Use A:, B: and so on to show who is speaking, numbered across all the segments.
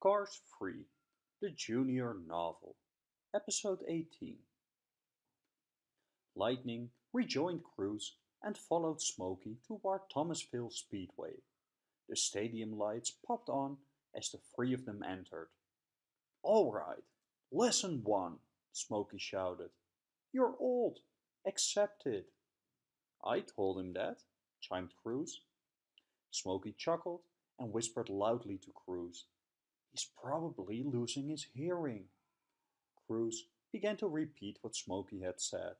A: Cars 3, the Junior Novel, Episode 18. Lightning rejoined Cruz and followed Smokey toward Thomasville Speedway. The stadium lights popped on as the three of them entered. All right, lesson one, Smokey shouted. You're old. Accept it. I told him that, chimed Cruz. Smokey chuckled and whispered loudly to Cruz. He's probably losing his hearing. Cruz began to repeat what Smokey had said.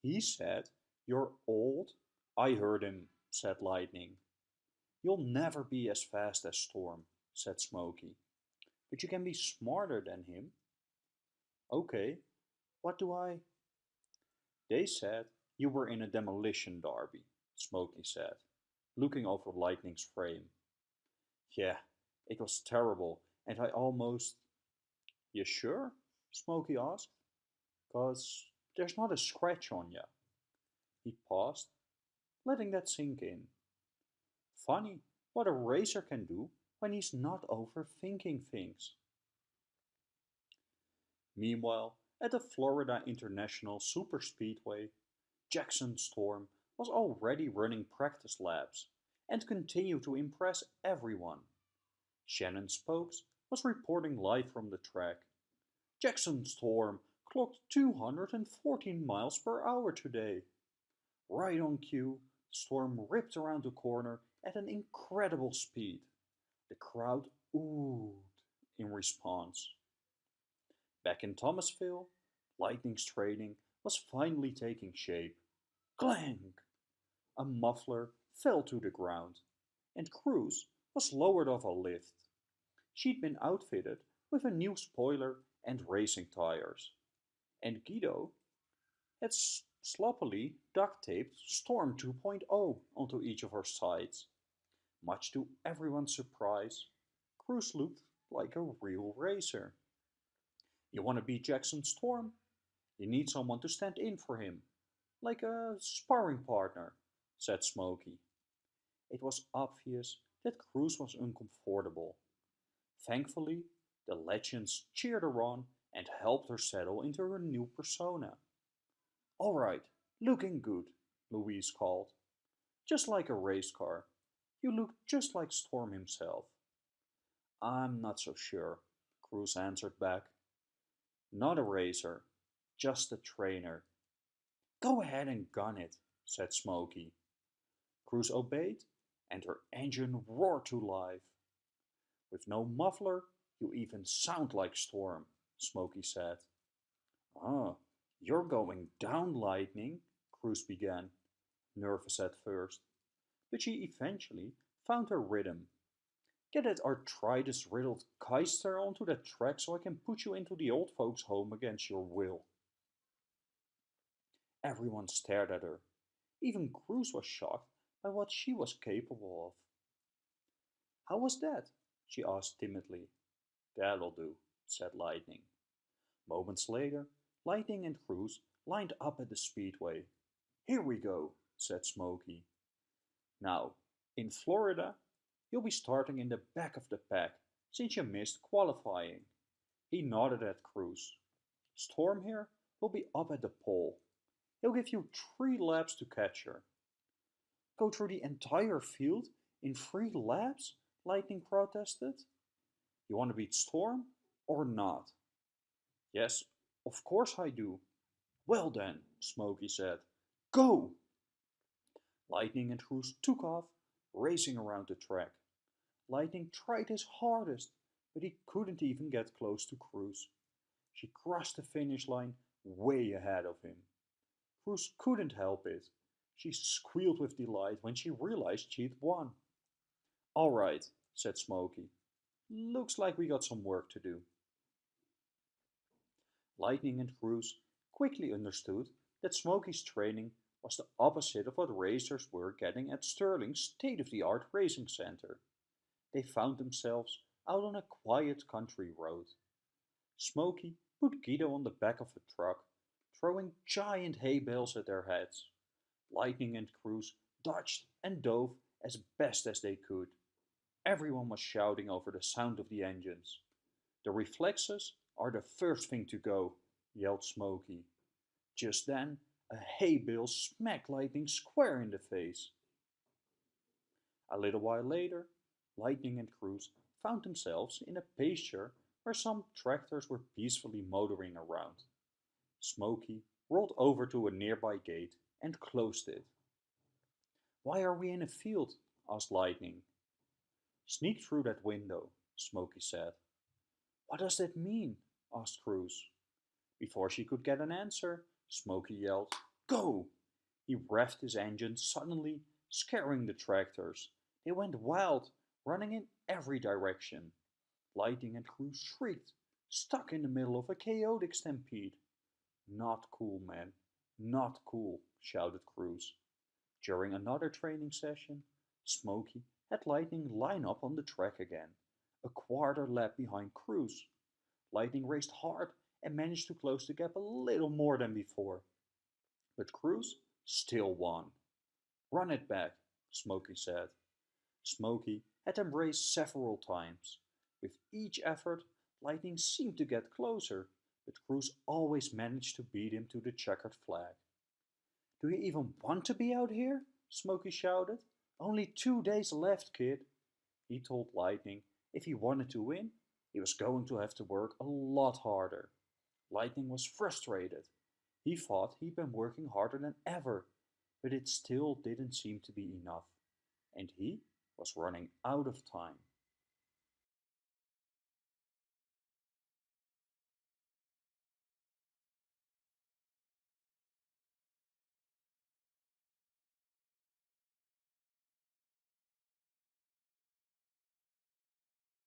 A: He said, You're old? I heard him, said Lightning. You'll never be as fast as Storm, said Smokey. But you can be smarter than him. Okay, what do I? They said you were in a demolition derby, Smokey said, looking over Lightning's frame. Yeah, it was terrible, and I almost... You sure? Smokey asked. Cause there's not a scratch on you. He paused, letting that sink in. Funny what a racer can do when he's not overthinking things. Meanwhile, at the Florida International Superspeedway, Jackson Storm was already running practice laps and continued to impress everyone. Shannon Spokes was reporting live from the track. Jackson Storm clocked 214 miles per hour today. Right on cue, Storm ripped around the corner at an incredible speed. The crowd oohed in response. Back in Thomasville, Lightning's training was finally taking shape. Clang! A muffler fell to the ground, and Cruz was lowered off a lift. She'd been outfitted with a new spoiler and racing tires, and Guido had sloppily duct-taped Storm 2.0 onto each of her sides. Much to everyone's surprise, Cruz looked like a real racer. You want to beat Jackson Storm? You need someone to stand in for him, like a sparring partner, said Smokey. It was obvious that Cruz was uncomfortable. Thankfully, the legends cheered her on and helped her settle into her new persona. All right, looking good, Louise called. Just like a race car. You look just like Storm himself. I'm not so sure, Cruz answered back. Not a racer, just a trainer. Go ahead and gun it, said Smokey. Cruz obeyed, and her engine roared to life. With no muffler, you even sound like Storm, Smokey said. Ah, you're going down, Lightning, Cruz began, nervous at first. But she eventually found her rhythm. Get that arthritis-riddled Keister onto that track so I can put you into the old folks' home against your will. Everyone stared at her. Even Cruz was shocked by what she was capable of. How was that? She asked timidly. That'll do, said Lightning. Moments later, Lightning and Cruz lined up at the speedway. Here we go, said Smokey. Now, in Florida, you'll be starting in the back of the pack since you missed qualifying. He nodded at Cruz. Storm here will be up at the pole. He'll give you three laps to catch her. Go through the entire field in three laps? Lightning protested. You want to beat Storm or not? Yes, of course I do. Well then, Smokey said, go! Lightning and Cruz took off, racing around the track. Lightning tried his hardest, but he couldn't even get close to Cruz. She crossed the finish line way ahead of him. Cruz couldn't help it. She squealed with delight when she realized she'd won. All right, said Smokey. Looks like we got some work to do. Lightning and Cruz quickly understood that Smokey's training was the opposite of what racers were getting at Sterling's state-of-the-art racing center. They found themselves out on a quiet country road. Smokey put Guido on the back of a truck, throwing giant hay bales at their heads. Lightning and Cruz dodged and dove as best as they could. Everyone was shouting over the sound of the engines. The reflexes are the first thing to go, yelled Smokey. Just then, a hay bale smacked Lightning square in the face. A little while later, Lightning and Cruz found themselves in a pasture where some tractors were peacefully motoring around. Smokey rolled over to a nearby gate and closed it. Why are we in a field? asked Lightning. Sneak through that window, Smokey said. What does that mean? asked Cruz. Before she could get an answer, Smokey yelled, Go! He revved his engine suddenly, scaring the tractors. They went wild, running in every direction. Lightning and Cruz shrieked, stuck in the middle of a chaotic stampede. Not cool, man. Not cool, shouted Cruz. During another training session, Smokey had Lightning line up on the track again, a quarter lap behind Cruz. Lightning raced hard and managed to close the gap a little more than before. But Cruz still won. Run it back, Smokey said. Smokey had them race several times. With each effort, Lightning seemed to get closer, but Cruz always managed to beat him to the checkered flag. Do you even want to be out here? Smokey shouted. Only two days left, kid. He told Lightning if he wanted to win, he was going to have to work a lot harder. Lightning was frustrated. He thought he'd been working harder than ever, but it still didn't seem to be enough. And he was running out of time.